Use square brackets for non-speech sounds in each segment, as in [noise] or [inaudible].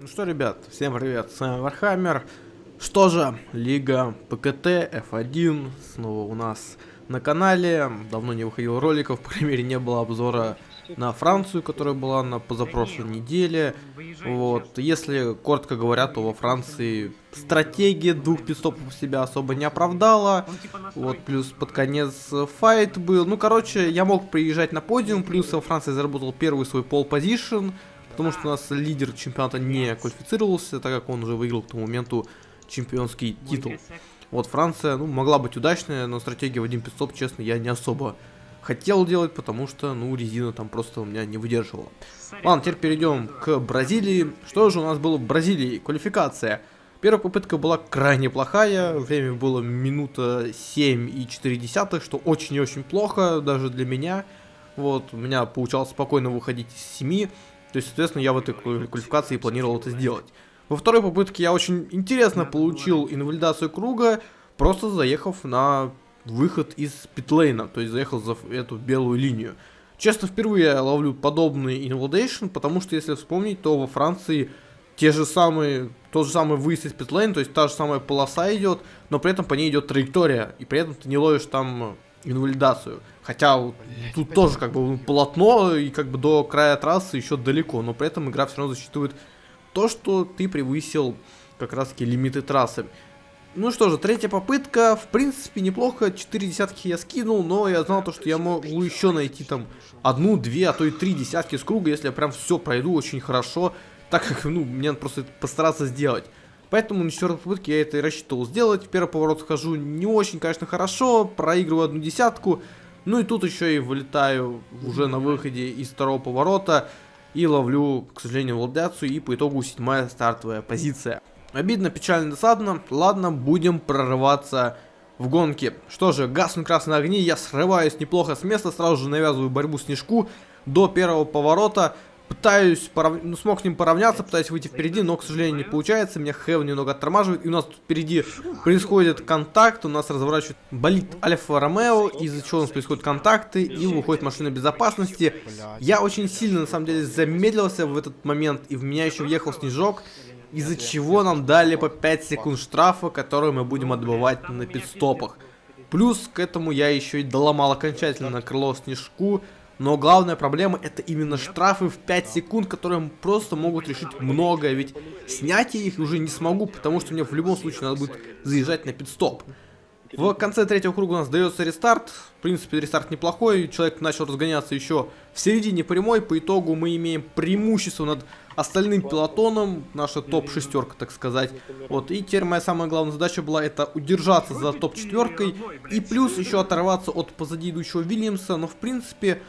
Ну что, ребят, всем привет, с вами Вархаммер. Что же, Лига ПКТ F1 снова у нас на канале. Давно не выходил роликов, по крайней мере не было обзора на Францию, которая была на позапрошлой неделе. Вот, если коротко говоря, то во Франции стратегия двух пит-стопов себя особо не оправдала. Вот, плюс под конец fight был. Ну, короче, я мог приезжать на подиум, плюс во Франции заработал первый свой pole position, потому что у нас лидер чемпионата не квалифицировался, так как он уже выиграл к тому моменту чемпионский титул. Вот Франция, ну, могла быть удачная, но стратегия в один пидстоп, честно, я не особо хотел делать, потому что, ну, резина там просто у меня не выдерживала. Ладно, теперь перейдем к Бразилии. Что же у нас было в Бразилии? Квалификация. Первая попытка была крайне плохая, время было минута 7 и 4 десятых, что очень и очень плохо, даже для меня. Вот, у меня получалось спокойно выходить из 7, то есть, соответственно, я в этой квалификации планировал это сделать. Во второй попытке я очень интересно получил инвалидацию круга, просто заехав на выход из питлейна, то есть заехал за эту белую линию. Честно, впервые я ловлю подобный инвалидейшн, потому что, если вспомнить, то во Франции те же самые, тот же самый выезд из питлейн, то есть та же самая полоса идет, но при этом по ней идет траектория, и при этом ты не ловишь там инвалидацию. Хотя вот, тут тоже как бы полотно, и как бы до края трассы еще далеко, но при этом игра все равно засчитывает то, что ты превысил как раз таки лимиты трассы. Ну что же, третья попытка, в принципе, неплохо, 4 десятки я скинул, но я знал то, что я могу еще найти там одну, две, а то и три десятки с круга, если я прям все пройду очень хорошо, так как, ну, мне надо просто постараться сделать. Поэтому на четвертой попытке я это и рассчитывал сделать, в первый поворот хожу не очень, конечно, хорошо, проигрываю одну десятку, ну и тут еще и вылетаю уже на выходе из второго поворота и ловлю, к сожалению, владяцию, и по итогу седьмая стартовая позиция. Обидно, печально, досадно. Ладно, будем прорываться в гонке. Что же, гаснут красные огни, я срываюсь неплохо с места, сразу же навязываю борьбу снежку до первого поворота. Пытаюсь, порав... ну, смог с ним поравняться, пытаюсь выйти впереди, но, к сожалению, не получается. Меня Хев немного оттормаживает, и у нас тут впереди происходит контакт, у нас разворачивает болит Альфа Ромео, из-за чего у нас происходят контакты, и выходит машина безопасности. Я очень сильно, на самом деле, замедлился в этот момент, и в меня еще въехал снежок из-за чего нам дали по 5 секунд штрафа, которые мы будем отбывать на пидстопах. Плюс к этому я еще и доломал окончательно крыло снежку, но главная проблема это именно штрафы в 5 секунд, которые просто могут решить многое, ведь снять я их уже не смогу, потому что мне в любом случае надо будет заезжать на пидстоп. В конце третьего круга у нас дается рестарт. В принципе, рестарт неплохой. Человек начал разгоняться еще в середине прямой. По итогу мы имеем преимущество над остальным пилотоном. Наша топ-шестерка, так сказать. Вот. И теперь моя самая главная задача была это удержаться за топ-четверкой. И плюс еще оторваться от позади идущего Вильямса. Но, в принципе,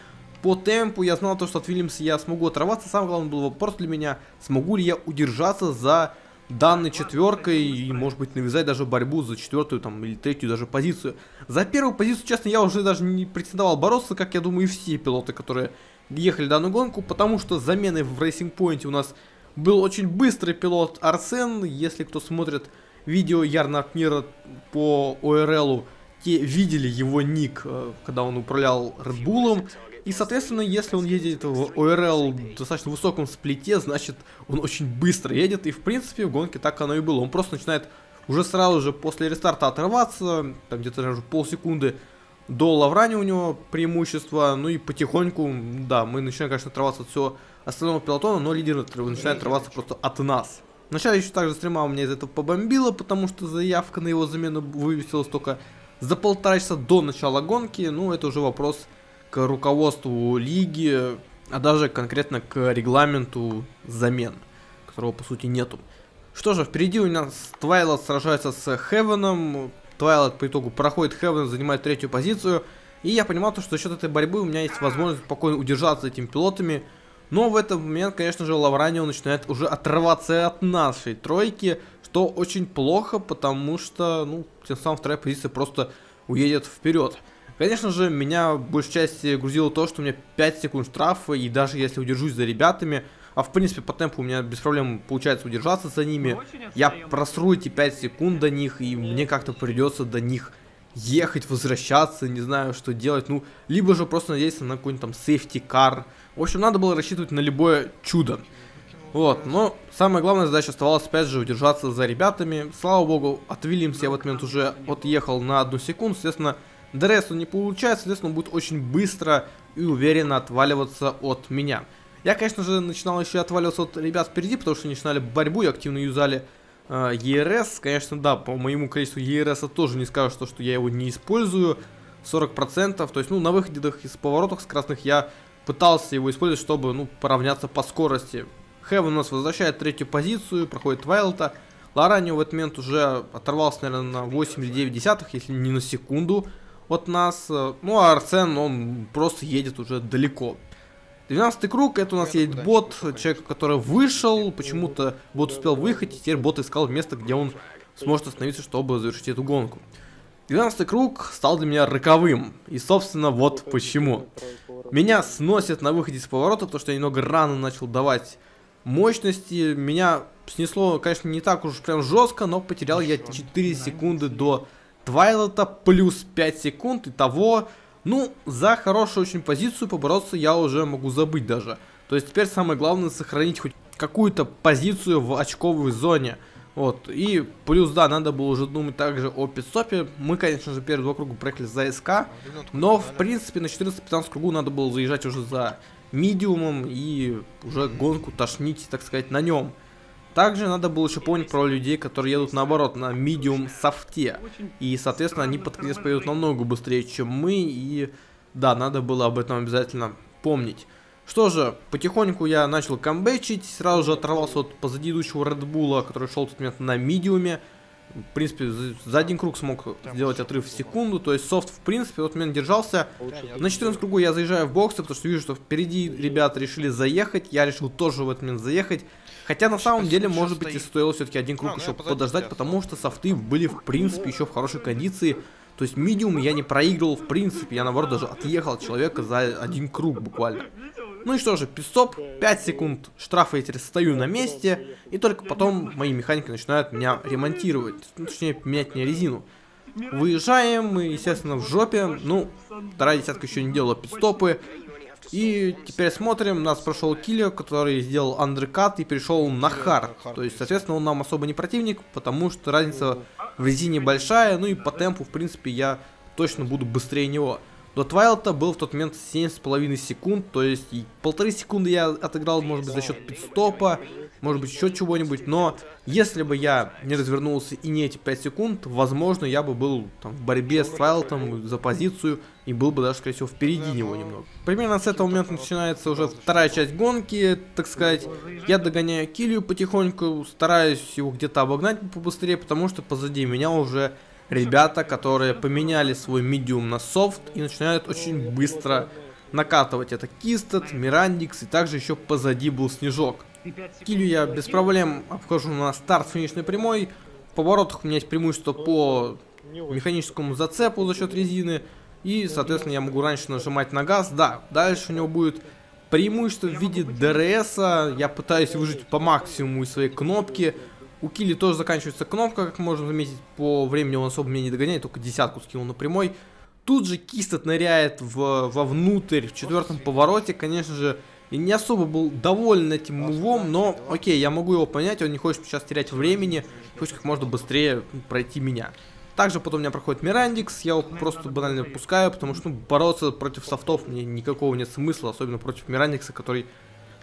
по темпу я знал то, что от Вильямса я смогу оторваться. Самый главный был вопрос для меня, смогу ли я удержаться за данной четверкой и, может быть, навязать даже борьбу за четвертую там или третью даже позицию. За первую позицию, честно, я уже даже не претендовал бороться, как я думаю, и все пилоты, которые ехали данную гонку, потому что заменой в Racing Point у нас был очень быстрый пилот Арсен. Если кто смотрит видео Ярнард Мира по ОРЛу, те видели его ник, э, когда он управлял Red. И, соответственно, если он едет в ОРЛ в достаточно высоком сплите, значит, он очень быстро едет. И, в принципе, в гонке так оно и было. Он просто начинает уже сразу же после рестарта отрываться, там где-то даже полсекунды до Лаврани у него преимущество. Ну и потихоньку, да, мы начинаем, конечно, отрываться от всего остального пилотона, но лидер начинает отрываться просто от нас. Вначале еще также стрима у меня из этого побомбило, потому что заявка на его замену вывесилась только за полтора часа до начала гонки. Ну, это уже вопрос к руководству лиги, а даже конкретно к регламенту замен, которого по сути нету. Что же, впереди у нас Твайлот сражается с Хевеном. Твайлот по итогу проходит Хевен, занимает третью позицию. И я понимал, что за счет этой борьбы у меня есть возможность спокойно удержаться этими пилотами. Но в этот момент, конечно же, Лавранио начинает уже отрываться от нашей тройки, что очень плохо, потому что, ну, тем самым вторая позиция просто уедет вперед. Конечно же, меня в большей части грузило то, что у меня 5 секунд штрафа, и даже если удержусь за ребятами, а в принципе по темпу у меня без проблем получается удержаться за ними, я просру эти 5 секунд до них, и мне как-то придется до них ехать, возвращаться, не знаю, что делать, ну, либо же просто надеяться на какой-нибудь там car. В общем, надо было рассчитывать на любое чудо. Вот, но самая главная задача оставалась опять же удержаться за ребятами. Слава богу, от Вильямса я в этот момент уже отъехал на одну секунду, соответственно, DRS не получается, соответственно, он будет очень быстро и уверенно отваливаться от меня. Я, конечно же, начинал еще отваливаться от ребят впереди, потому что они начинали борьбу и активно юзали э, ERS. Конечно, да, по моему количеству ERS тоже не скажу, что, что я его не использую. 40%, то есть, ну, на выходах из поворотов с красных я пытался его использовать, чтобы, ну, поравняться по скорости. Хевен у нас возвращает третью позицию, проходит Вайлта. Лоранио в этот момент уже оторвался, наверное, на 8 или 9 десятых, если не на секунду от нас. Ну, а Арсен, он просто едет уже далеко. 12 круг, это у нас есть бот, человек, который вышел, почему-то бот успел выехать, и теперь бот искал место, где он сможет остановиться, чтобы завершить эту гонку. 12 круг стал для меня роковым, и собственно вот почему. Меня сносят на выходе из поворота, потому что я немного рано начал давать мощности. Меня снесло, конечно, не так уж прям жестко, но потерял я 4 секунды до Твайлота, плюс 5 секунд, и того, ну, за хорошую очень позицию побороться я уже могу забыть даже. То есть теперь самое главное сохранить хоть какую-то позицию в очковой зоне. Вот, и плюс, да, надо было уже думать также о пидстопе. Мы, конечно же, первые два круга проехали за СК, но, в принципе, на 14-15 кругу надо было заезжать уже за медиумом и уже гонку тошнить, так сказать, на нем. Также надо было еще помнить про людей, которые едут наоборот на медиум софте. И, соответственно, они под конец поедут намного быстрее, чем мы. И да, надо было об этом обязательно помнить. Что же, потихоньку я начал камбэчить, сразу же оторвался от позади идущего Редбула, который шел в тот момент на медиуме. В принципе, за один круг смог сделать отрыв в секунду, то есть софт, в принципе, вот меня держался. На 14 кругу я заезжаю в боксы, потому что вижу, что впереди ребята решили заехать, я решил тоже в этот момент заехать. Хотя на самом деле, может быть, и стоило все-таки один круг а, ну еще подождать, потому что софты были, в принципе, еще в хорошей кондиции. То есть медиум я не проигрывал, в принципе, я наоборот даже отъехал от человека за один круг буквально. Ну и что же, пидстоп, 5 секунд штрафа я теперь стою на месте, и только потом мои механики начинают меня ремонтировать, ну, точнее, менять мне резину. Выезжаем, мы, естественно, в жопе, ну, вторая десятка еще не делала пидстопы, и теперь смотрим, у нас прошел киллер, который сделал андеркат и перешел на хард. То есть, соответственно, он нам особо не противник, потому что разница в резине большая, ну и по темпу, в принципе, я точно буду быстрее него. До Твайлта был в тот момент 7,5 секунд, то есть полторы секунды я отыграл, может быть, за счет пидстопа, может быть, еще чего-нибудь, но если бы я не развернулся и не эти 5 секунд, возможно, я бы был там, в борьбе с Твайлтом за позицию и был бы даже, скорее всего, впереди него немного. Примерно с этого момента начинается уже вторая часть гонки, так сказать. Я догоняю Килью потихоньку, стараюсь его где-то обогнать побыстрее, потому что позади меня уже ребята, которые поменяли свой медиум на софт и начинают очень быстро накатывать. Это Кистед, Мирандикс и также еще позади был Снежок. Килю я без проблем обхожу на старт финишной прямой. В поворотах у меня есть преимущество по механическому зацепу за счет резины. И, соответственно, я могу раньше нажимать на газ. Да, дальше у него будет преимущество в виде DRS. Я пытаюсь выжить по максимуму из своей кнопки. У Килли тоже заканчивается кнопка, как можно заметить, по времени он особо меня не догоняет, только десятку скинул на прямой. Тут же Кистот ныряет в, вовнутрь в четвертом повороте, конечно же, и не особо был доволен этим мувом, но окей, я могу его понять, он не хочет сейчас терять времени, хочет как можно быстрее пройти меня. Также потом у меня проходит Мирандикс, я его просто банально пускаю, потому что ну, бороться против софтов мне никакого нет смысла, особенно против Мирандикса, который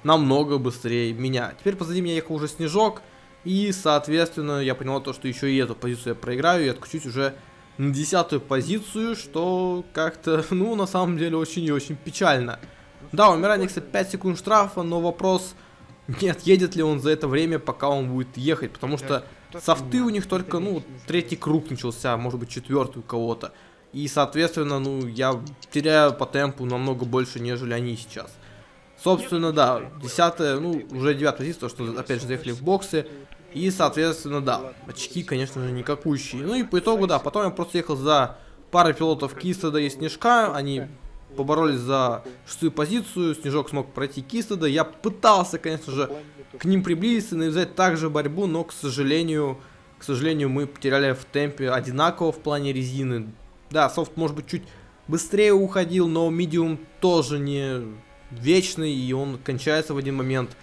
намного быстрее меня. Теперь позади меня ехал уже Снежок, и, соответственно, я понял то, что еще и эту позицию я проиграю и откачусь уже на десятую позицию, что как-то, [laughs] ну, на самом деле, очень и очень печально. Да, у Мираникса 5 секунд штрафа, но вопрос, не отъедет ли он за это время, пока он будет ехать, потому что софты у них только, ну, третий круг начался, может быть, четвертый у кого-то. И, соответственно, ну, я теряю по темпу намного больше, нежели они сейчас. Собственно, да, десятая, ну, уже девятая позиция, что, опять же, заехали в боксы. И, соответственно, да, очки, конечно же, никакущие. Ну и по итогу, да, потом я просто ехал за парой пилотов Кистеда и Снежка. Они поборолись за шестую позицию. Снежок смог пройти Кистеда. Я пытался, конечно же, к ним приблизиться и навязать также борьбу, но, к сожалению, к сожалению, мы потеряли в темпе одинаково в плане резины. Да, софт, может быть, чуть быстрее уходил, но медиум тоже не вечный, и он кончается в один момент.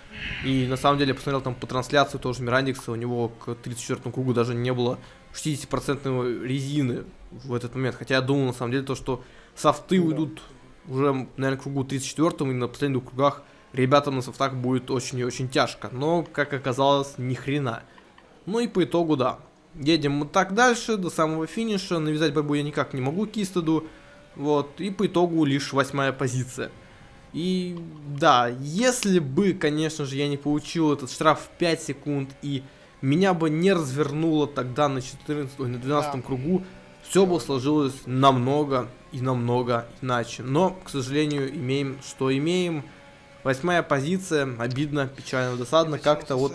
И на самом деле, я посмотрел там по трансляции тоже Мирандикса, у него к 34 кругу даже не было 60% резины в этот момент. Хотя я думал, на самом деле, то, что софты уйдут уже, наверное, к кругу 34 и на последних двух кругах ребятам на софтах будет очень и очень тяжко. Но, как оказалось, ни хрена. Ну и по итогу, да. Едем мы так дальше, до самого финиша. Навязать борьбу я никак не могу Кистеду. Вот, и по итогу лишь восьмая позиция. И да, если бы, конечно же, я не получил этот штраф в 5 секунд и меня бы не развернуло тогда на 14, ой, на 12 да. кругу, все бы сложилось намного и намного иначе. Но, к сожалению, имеем, что имеем. Восьмая позиция, обидно, печально, досадно, как-то вот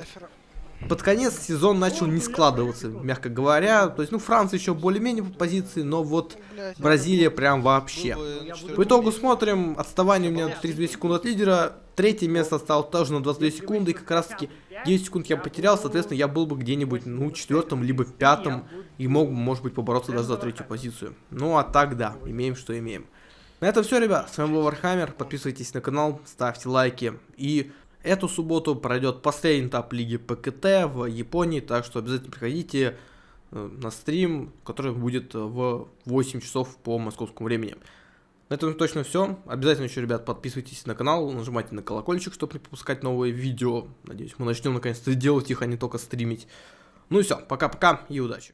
под конец сезон начал не складываться, мягко говоря. То есть, ну, Франция еще более-менее по позиции, но вот Бразилия прям вообще. По итогу смотрим, отставание у меня 32 секунды от лидера. Третье место стало тоже на 22 секунды, и как раз таки 10 секунд я потерял, соответственно, я был бы где-нибудь, ну, четвертом, либо пятом, и мог может быть, побороться даже за третью позицию. Ну, а так, да, имеем, что имеем. На этом все, ребят. С вами был Warhammer. Подписывайтесь на канал, ставьте лайки. И эту субботу пройдет последний этап Лиги ПКТ в Японии, так что обязательно приходите э, на стрим, который будет в 8 часов по московскому времени. На этом точно все. Обязательно еще, ребят, подписывайтесь на канал, нажимайте на колокольчик, чтобы не пропускать новые видео. Надеюсь, мы начнем наконец-то делать их, а не только стримить. Ну и все, пока-пока и удачи.